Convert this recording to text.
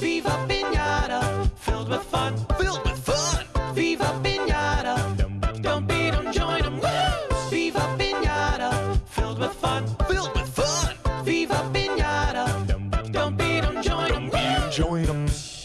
Viva Pinata, filled with fun. Filled with fun. Viva Pinata, don't beat 'em, join 'em. Woo! Viva Pinata, filled with fun. Filled with fun. Viva Pinata, don't beat 'em, join 'em. Woo! Join 'em.